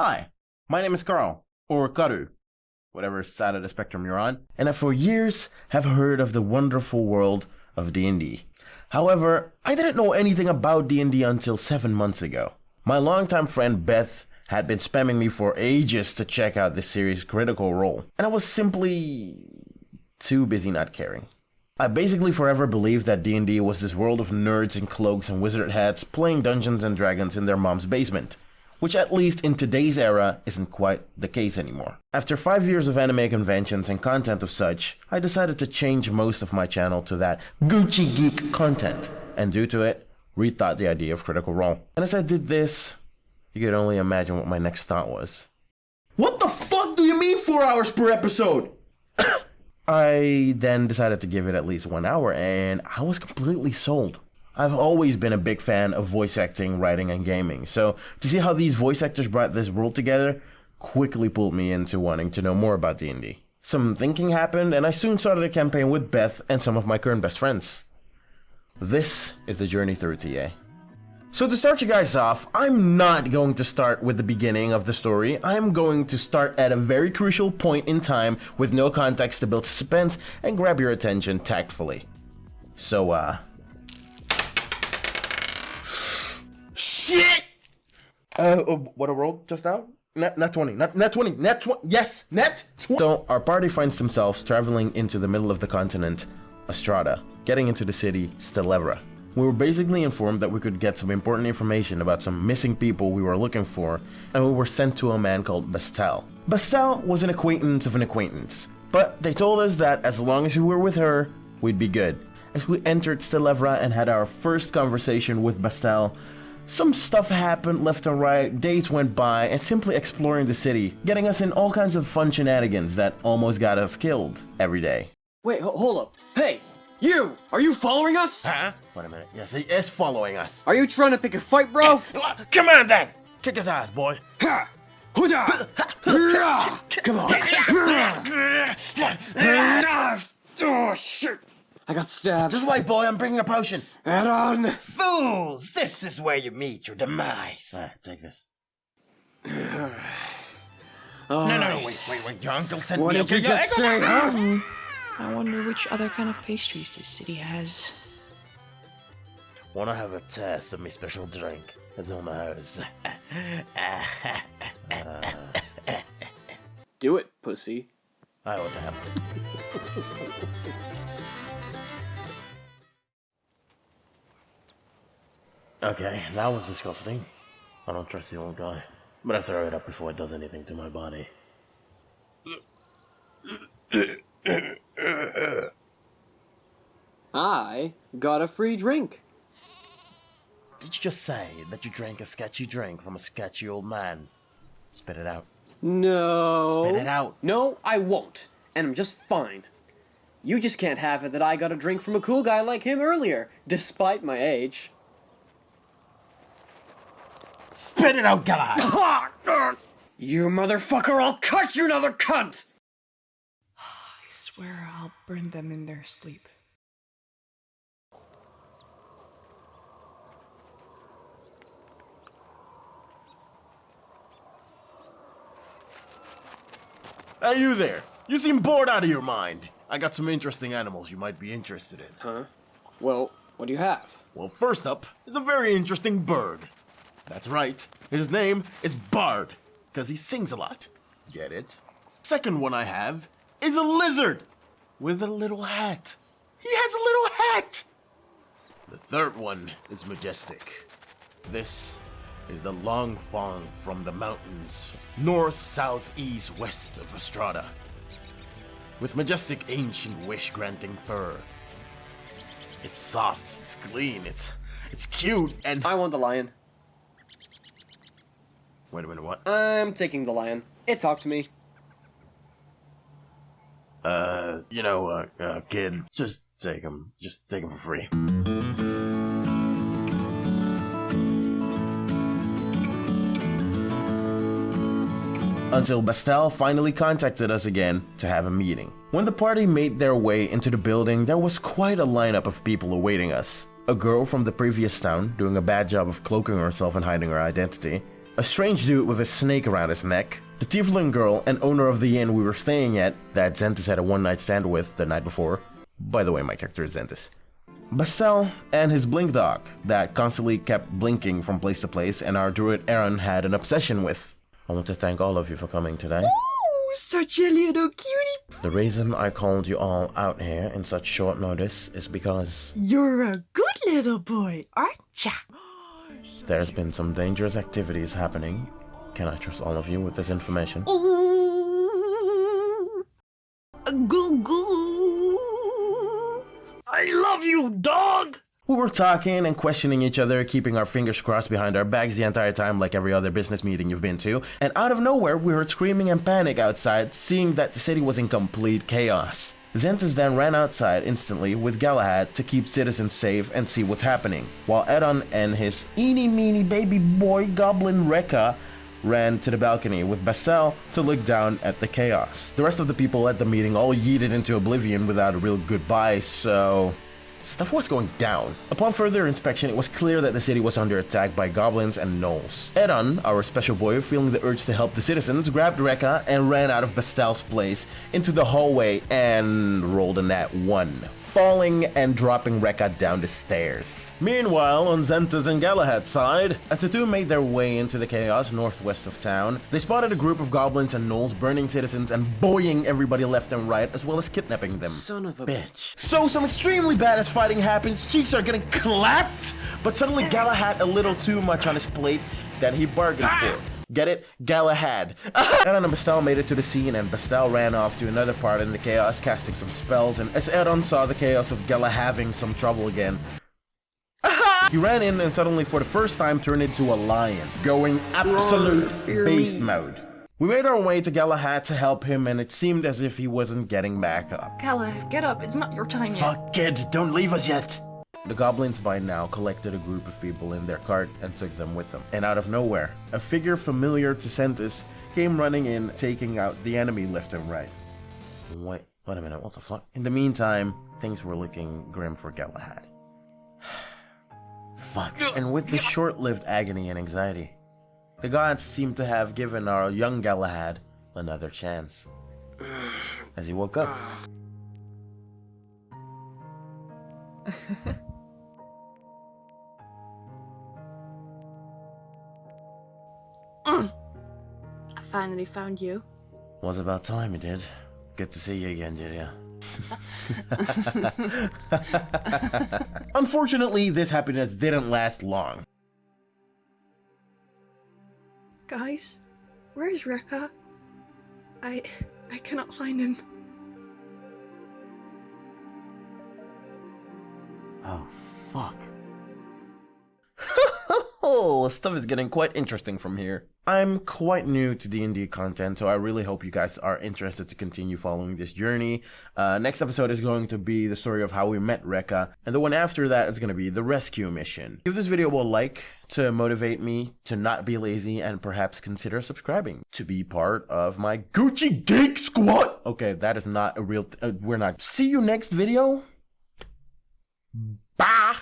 Hi, my name is Carl, or Karu, whatever side of the spectrum you're on, and I for years have heard of the wonderful world of D&D. However, I didn't know anything about D&D until 7 months ago. My longtime friend Beth had been spamming me for ages to check out this series Critical Role, and I was simply too busy not caring. I basically forever believed that D&D was this world of nerds in cloaks and wizard hats playing Dungeons and Dragons in their mom's basement, which at least in today's era isn't quite the case anymore. After 5 years of anime conventions and content of such, I decided to change most of my channel to that Gucci Geek content, and due to it, rethought the idea of Critical Role. And as I did this, you could only imagine what my next thought was. What the fuck do you mean 4 hours per episode? I then decided to give it at least one hour, and I was completely sold. I've always been a big fan of voice acting, writing, and gaming, so to see how these voice actors brought this world together quickly pulled me into wanting to know more about D&D. Some thinking happened, and I soon started a campaign with Beth and some of my current best friends. This is the journey through TA. So to start you guys off, I'm not going to start with the beginning of the story. I'm going to start at a very crucial point in time with no context to build suspense and grab your attention tactfully. So, uh... Uh, uh, what a world just now? Net, nat 20, net, nat 20, nat 20, yes, nat 20! So, our party finds themselves traveling into the middle of the continent, Estrada, getting into the city, Stelevra. We were basically informed that we could get some important information about some missing people we were looking for, and we were sent to a man called Bastel. Bastel was an acquaintance of an acquaintance, but they told us that as long as we were with her, we'd be good. As we entered Stelevra and had our first conversation with Bastel, some stuff happened left and right, days went by, and simply exploring the city, getting us in all kinds of fun shenanigans that almost got us killed every day. Wait, ho- hold up. Hey, you! Are you following us? Huh? Wait a minute. Yes, he is following us. Are you trying to pick a fight, bro? Eh, uh, come on then! Kick his ass, boy. Ha! Huda! Hurrah! Come on. oh, shit! I got stabbed. Just wait, boy. I'm bringing a potion. Head on! Fools! This is where you meet your demise. Alright, take this. Oh, No, no, no, wait, wait, wait. Your uncle sent What me. did you just say, huh? I wonder which other kind of pastries this city has. Wanna have a taste of my special drink? It's on the house. Do it, pussy. I would have. Okay, that was disgusting. I don't trust the old guy. But I throw it up before it does anything to my body. I got a free drink. Did you just say that you drank a sketchy drink from a sketchy old man? Spit it out. No. Spit it out. No, I won't. And I'm just fine. You just can't have it that I got a drink from a cool guy like him earlier, despite my age. Spit it out, guy! You motherfucker, I'll cut you another cunt! I swear I'll burn them in their sleep. Hey, you there! You seem bored out of your mind. I got some interesting animals you might be interested in. Huh? Well, what do you have? Well, first up is a very interesting bird. That's right. His name is Bard, because he sings a lot. Get it? Second one I have is a lizard with a little hat. He has a little hat! The third one is majestic. This is the long fawn from the mountains, north, south, east, west of Estrada. With majestic, ancient, wish-granting fur. It's soft, it's clean, it's it's cute, and I want the lion. Wait a minute, what? I'm taking the lion. It talked to me. Uh, you know, uh, uh, kid, just take him. Just take him for free. Until Bastel finally contacted us again to have a meeting. When the party made their way into the building, there was quite a lineup of people awaiting us. A girl from the previous town, doing a bad job of cloaking herself and hiding her identity, a strange dude with a snake around his neck, the tiefling girl and owner of the inn we were staying at that Xentus had a one night stand with the night before. By the way, my character is Xentus. Bastel and his blink dog that constantly kept blinking from place to place and our druid Aaron had an obsession with. I want to thank all of you for coming today. Ooh, such a little cutie. The reason I called you all out here in such short notice is because You're a good little boy, aren't ya? There's been some dangerous activities happening. Can I trust all of you with this information? Ooh. Goo goo. I love you, dog. We were talking and questioning each other, keeping our fingers crossed behind our backs the entire time, like every other business meeting you've been to. And out of nowhere, we heard screaming and panic outside, seeing that the city was in complete chaos. Xentus then ran outside instantly with Galahad to keep citizens safe and see what's happening, while Edon and his eeny meeny baby boy goblin Rekka ran to the balcony with Bastel to look down at the chaos. The rest of the people at the meeting all yeeted into oblivion without a real goodbye, so stuff was going down. Upon further inspection, it was clear that the city was under attack by goblins and gnolls. Edon, our special boy, feeling the urge to help the citizens, grabbed Rekka and ran out of Bastel's place into the hallway and rolled a nat 1 falling and dropping Rekka down the stairs. Meanwhile, on Xentus and Galahad's side, as the two made their way into the chaos northwest of town, they spotted a group of goblins and gnolls burning citizens and boying everybody left and right, as well as kidnapping them. Son of a bitch. So some extremely badass fighting happens, cheeks are getting clapped, but suddenly Galahad a little too much on his plate that he bargained ah! for. Get it? Galahad. Edon and Bastel made it to the scene and Bastel ran off to another part in the chaos casting some spells and as Edon saw the chaos of Gala having some trouble again, he ran in and suddenly for the first time turned into a lion, going absolute beast mode. We made our way to Galahad to help him and it seemed as if he wasn't getting back up. Galahad, get up. It's not your time yet. Fuck kid, don't leave us yet. The goblins by now collected a group of people in their cart and took them with them. And out of nowhere, a figure familiar to Xentus came running in, taking out the enemy left and right. Wait, wait a minute, what the fuck? In the meantime, things were looking grim for Galahad. fuck. And with the short-lived agony and anxiety, the gods seemed to have given our young Galahad another chance. As he woke up, finally found you. Was about time you did. Good to see you again, Julia. Unfortunately, this happiness didn't last long. Guys, where's Rekka? I I cannot find him. Oh, fuck. Oh, stuff is getting quite interesting from here. I'm quite new to D&D content, so I really hope you guys are interested to continue following this journey. Uh, next episode is going to be the story of how we met Rekka, and the one after that is going to be the rescue mission. Give this video a like to motivate me to not be lazy and perhaps consider subscribing to be part of my Gucci Geek Squad. Okay, that is not a real. Uh, we're not. See you next video. Bye.